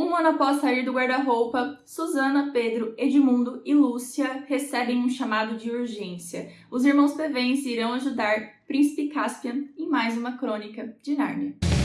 Um ano após sair do guarda-roupa, Susana, Pedro, Edmundo e Lúcia recebem um chamado de urgência. Os irmãos Pevens irão ajudar Príncipe Caspian em mais uma crônica de Nárnia.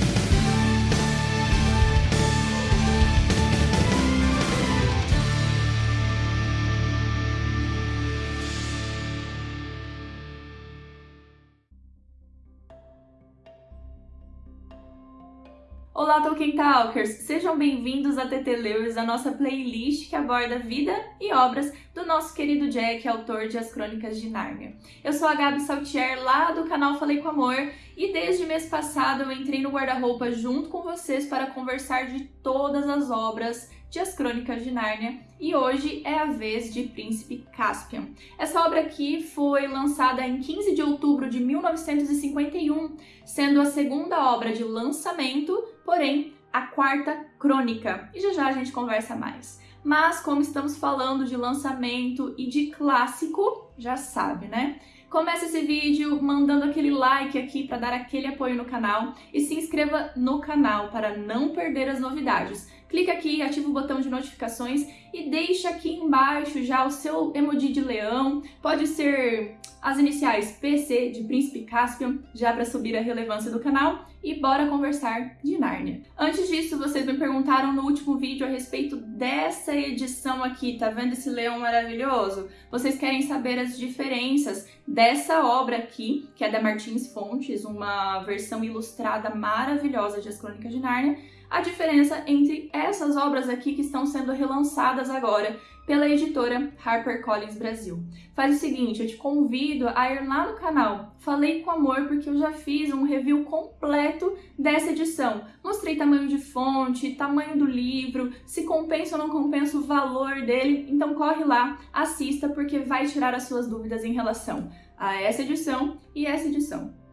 Olá, Tolkien Talkers! Sejam bem-vindos a TT Lewis, a nossa playlist que aborda vida e obras do nosso querido Jack, autor de As Crônicas de Nárnia. Eu sou a Gabi Saltier, lá do canal Falei com Amor, e desde mês passado eu entrei no guarda-roupa junto com vocês para conversar de todas as obras de As Crônicas de Nárnia e hoje é a vez de Príncipe Caspian. Essa obra aqui foi lançada em 15 de outubro de 1951, sendo a segunda obra de lançamento, porém a quarta crônica. E já já a gente conversa mais. Mas como estamos falando de lançamento e de clássico, já sabe, né? Comece esse vídeo mandando aquele like aqui para dar aquele apoio no canal e se inscreva no canal para não perder as novidades clica aqui, ativa o botão de notificações e deixa aqui embaixo já o seu emoji de leão, pode ser as iniciais PC de Príncipe Caspian, já para subir a relevância do canal, e bora conversar de Nárnia. Antes disso, vocês me perguntaram no último vídeo a respeito dessa edição aqui, tá vendo esse leão maravilhoso? Vocês querem saber as diferenças dessa obra aqui, que é da Martins Fontes, uma versão ilustrada maravilhosa de As Crônicas de Nárnia, a diferença entre essas obras aqui que estão sendo relançadas agora pela editora HarperCollins Brasil. Faz o seguinte, eu te convido a ir lá no canal Falei com Amor, porque eu já fiz um review completo dessa edição. Mostrei tamanho de fonte, tamanho do livro, se compensa ou não compensa o valor dele, então corre lá, assista, porque vai tirar as suas dúvidas em relação a essa edição e essa edição.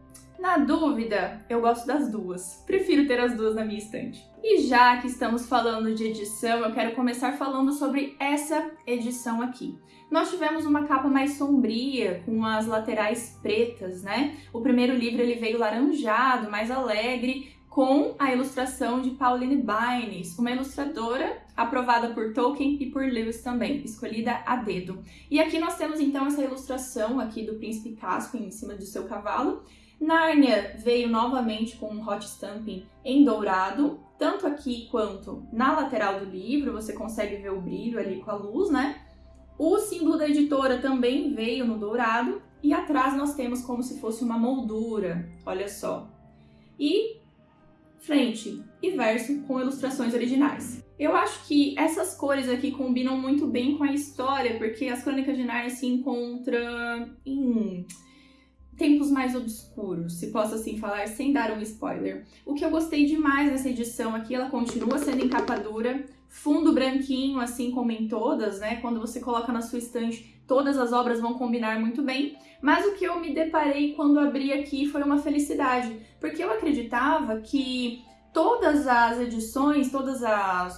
Na dúvida, eu gosto das duas. Prefiro ter as duas na minha estante. E já que estamos falando de edição, eu quero começar falando sobre essa edição aqui. Nós tivemos uma capa mais sombria, com as laterais pretas, né? O primeiro livro ele veio laranjado, mais alegre, com a ilustração de Pauline Baynes, uma ilustradora aprovada por Tolkien e por Lewis também, escolhida a dedo. E aqui nós temos então essa ilustração aqui do príncipe Caspian em cima do seu cavalo, Nárnia veio novamente com um hot stamping em dourado, tanto aqui quanto na lateral do livro, você consegue ver o brilho ali com a luz, né? O símbolo da editora também veio no dourado, e atrás nós temos como se fosse uma moldura, olha só. E frente e verso com ilustrações originais. Eu acho que essas cores aqui combinam muito bem com a história, porque as Crônicas de Nárnia se encontram em tempos mais obscuros, se posso assim falar, sem dar um spoiler. O que eu gostei demais nessa edição aqui, ela continua sendo em capa dura, fundo branquinho, assim como em todas, né? Quando você coloca na sua estante, todas as obras vão combinar muito bem. Mas o que eu me deparei quando abri aqui foi uma felicidade, porque eu acreditava que todas as edições, todos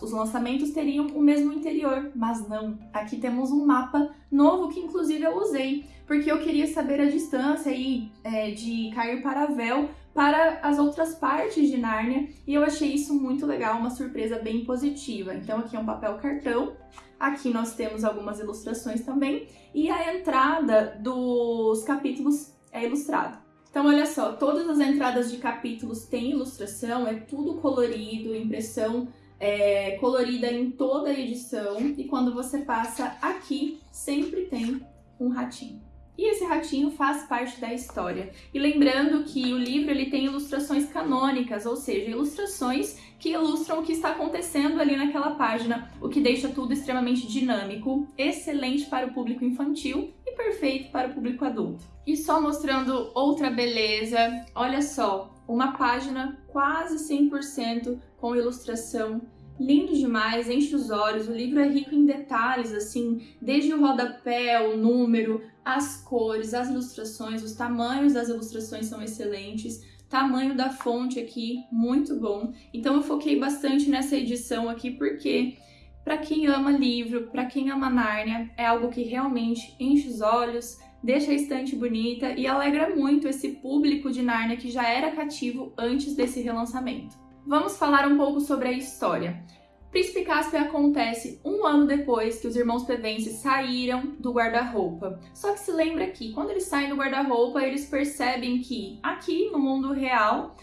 os lançamentos teriam o mesmo interior, mas não. Aqui temos um mapa novo que inclusive eu usei, porque eu queria saber a distância aí, é, de Cair para Véu para as outras partes de Nárnia, e eu achei isso muito legal, uma surpresa bem positiva. Então aqui é um papel cartão, aqui nós temos algumas ilustrações também, e a entrada dos capítulos é ilustrada. Então, olha só, todas as entradas de capítulos têm ilustração, é tudo colorido, impressão é, colorida em toda a edição. E quando você passa aqui, sempre tem um ratinho. E esse ratinho faz parte da história. E lembrando que o livro ele tem ilustrações canônicas, ou seja, ilustrações que ilustram o que está acontecendo ali naquela página, o que deixa tudo extremamente dinâmico, excelente para o público infantil perfeito para o público adulto. E só mostrando outra beleza, olha só, uma página quase 100% com ilustração lindo demais, enche os olhos, o livro é rico em detalhes, assim, desde o rodapé, o número, as cores, as ilustrações, os tamanhos das ilustrações são excelentes, tamanho da fonte aqui, muito bom. Então eu foquei bastante nessa edição aqui porque para quem ama livro, para quem ama Nárnia, é algo que realmente enche os olhos, deixa a estante bonita e alegra muito esse público de Nárnia que já era cativo antes desse relançamento. Vamos falar um pouco sobre a história. Príncipe Caspian acontece um ano depois que os irmãos Pevense saíram do guarda-roupa. Só que se lembra que quando eles saem do guarda-roupa, eles percebem que aqui no mundo real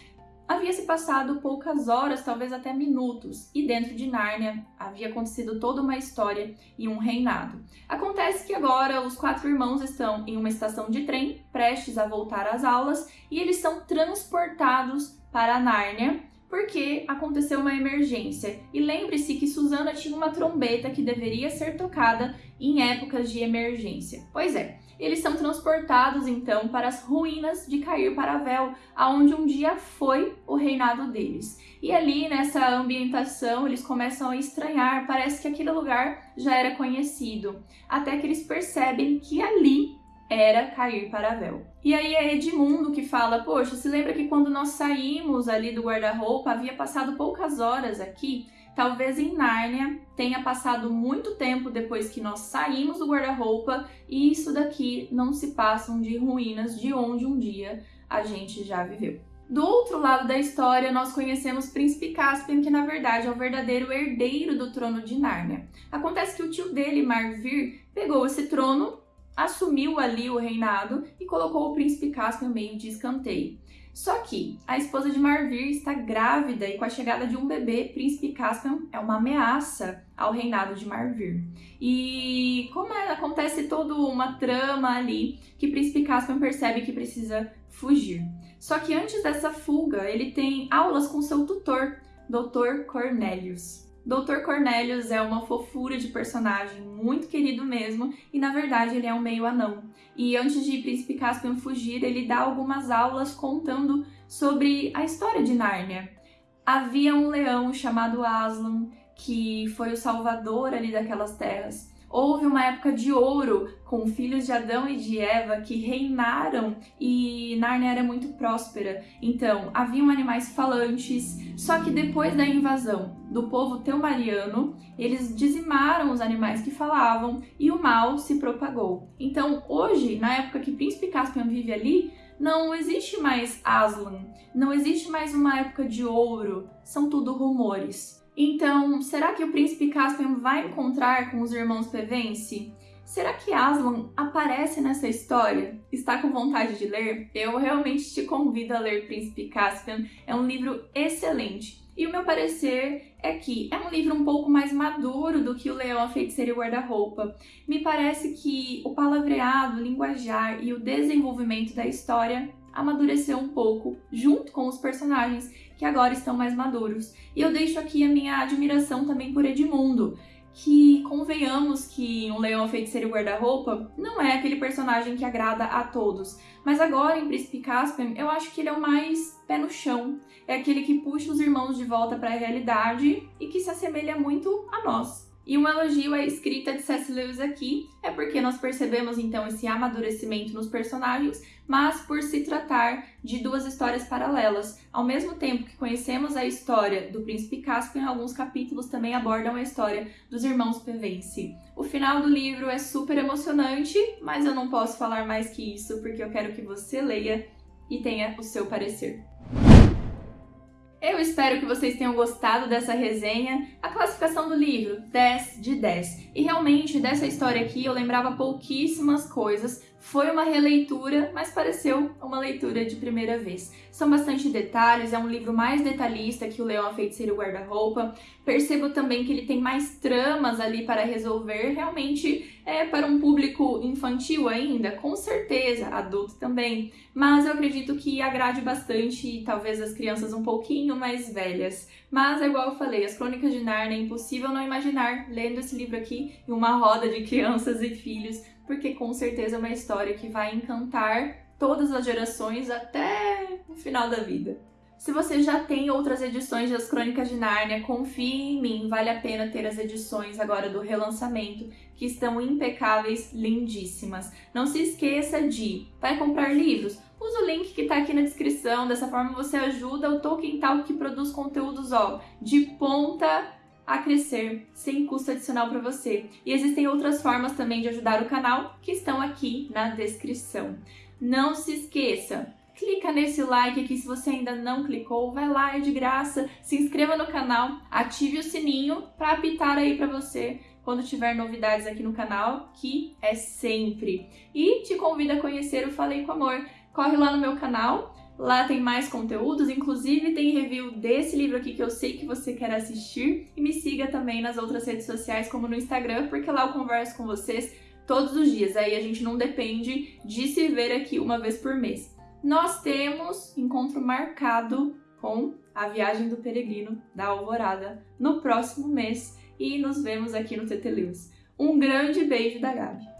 havia se passado poucas horas, talvez até minutos, e dentro de Nárnia havia acontecido toda uma história e um reinado. Acontece que agora os quatro irmãos estão em uma estação de trem, prestes a voltar às aulas, e eles são transportados para Nárnia porque aconteceu uma emergência. E lembre-se que Susana tinha uma trombeta que deveria ser tocada em épocas de emergência. Pois é, eles são transportados então para as ruínas de Cair Paravel, aonde um dia foi o reinado deles. E ali nessa ambientação eles começam a estranhar, parece que aquele lugar já era conhecido, até que eles percebem que ali era cair para véu. E aí é Edmundo que fala: Poxa, se lembra que quando nós saímos ali do guarda-roupa havia passado poucas horas aqui? Talvez em Nárnia tenha passado muito tempo depois que nós saímos do guarda-roupa e isso daqui não se passam de ruínas de onde um dia a gente já viveu. Do outro lado da história, nós conhecemos Príncipe Caspian, que na verdade é o verdadeiro herdeiro do trono de Nárnia. Acontece que o tio dele, Marvir, pegou esse trono assumiu ali o reinado e colocou o príncipe Caspian meio de escanteio. Só que a esposa de Marvir está grávida e com a chegada de um bebê, príncipe Caspian é uma ameaça ao reinado de Marvir. E como é, acontece toda uma trama ali, que príncipe Caspian percebe que precisa fugir. Só que antes dessa fuga, ele tem aulas com seu tutor, Dr. Cornelius. Dr. Cornelius é uma fofura de personagem, muito querido mesmo, e na verdade ele é um meio anão. E antes de Príncipe Caspian fugir, ele dá algumas aulas contando sobre a história de Nárnia. Havia um leão chamado Aslan, que foi o salvador ali daquelas terras. Houve uma época de ouro com filhos de Adão e de Eva que reinaram e Nárnia era muito próspera. Então, haviam animais falantes, só que depois da invasão do povo teumariano, eles dizimaram os animais que falavam e o mal se propagou. Então, hoje, na época que Príncipe Caspian vive ali, não existe mais Aslan, não existe mais uma época de ouro, são tudo rumores. Então, será que o príncipe Caspian vai encontrar com os irmãos Pevense? Será que Aslan aparece nessa história? Está com vontade de ler? Eu realmente te convido a ler Príncipe Caspian. É um livro excelente. E o meu parecer é que é um livro um pouco mais maduro do que o Leão, a Feiticeira e o Guarda-Roupa. Me parece que o palavreado, o linguajar e o desenvolvimento da história amadureceu um pouco junto com os personagens que agora estão mais maduros. E eu deixo aqui a minha admiração também por Edmundo, que convenhamos que um leão feiticeiro guarda-roupa não é aquele personagem que agrada a todos. Mas agora em Príncipe Caspian, eu acho que ele é o mais pé no chão. É aquele que puxa os irmãos de volta para a realidade e que se assemelha muito a nós. E um elogio à escrita de C.S. Lewis aqui é porque nós percebemos então esse amadurecimento nos personagens, mas por se tratar de duas histórias paralelas. Ao mesmo tempo que conhecemos a história do príncipe Caspian, alguns capítulos também abordam a história dos irmãos Pevense. O final do livro é super emocionante, mas eu não posso falar mais que isso porque eu quero que você leia e tenha o seu parecer. Eu espero que vocês tenham gostado dessa resenha. A classificação do livro, 10 de 10. E realmente, dessa história aqui, eu lembrava pouquíssimas coisas, foi uma releitura, mas pareceu uma leitura de primeira vez. São bastante detalhes, é um livro mais detalhista que o Leão, a Feiticeira e o Guarda-Roupa. Percebo também que ele tem mais tramas ali para resolver, realmente é para um público infantil ainda, com certeza, adulto também. Mas eu acredito que agrade bastante, talvez as crianças um pouquinho mais velhas. Mas, é igual eu falei, as Crônicas de Narnia é impossível não imaginar lendo esse livro aqui em uma roda de crianças e filhos porque com certeza é uma história que vai encantar todas as gerações até o final da vida. Se você já tem outras edições das Crônicas de Nárnia, confie em mim, vale a pena ter as edições agora do relançamento, que estão impecáveis, lindíssimas. Não se esqueça de, vai comprar livros? Usa o link que está aqui na descrição, dessa forma você ajuda o Tolkien Talk que produz conteúdos ó, de ponta a crescer sem custo adicional para você. E existem outras formas também de ajudar o canal que estão aqui na descrição. Não se esqueça, clica nesse like aqui se você ainda não clicou, vai lá, é de graça, se inscreva no canal, ative o sininho para apitar aí para você quando tiver novidades aqui no canal, que é sempre. E te convido a conhecer o Falei com Amor. Corre lá no meu canal, lá tem mais conteúdos, inclusive tem review desse livro aqui que eu sei que você quer assistir. E me siga também nas outras redes sociais, como no Instagram, porque lá eu converso com vocês todos os dias. Aí a gente não depende de se ver aqui uma vez por mês. Nós temos encontro marcado com a viagem do peregrino da Alvorada no próximo mês e nos vemos aqui no TT. Um grande beijo da Gabi.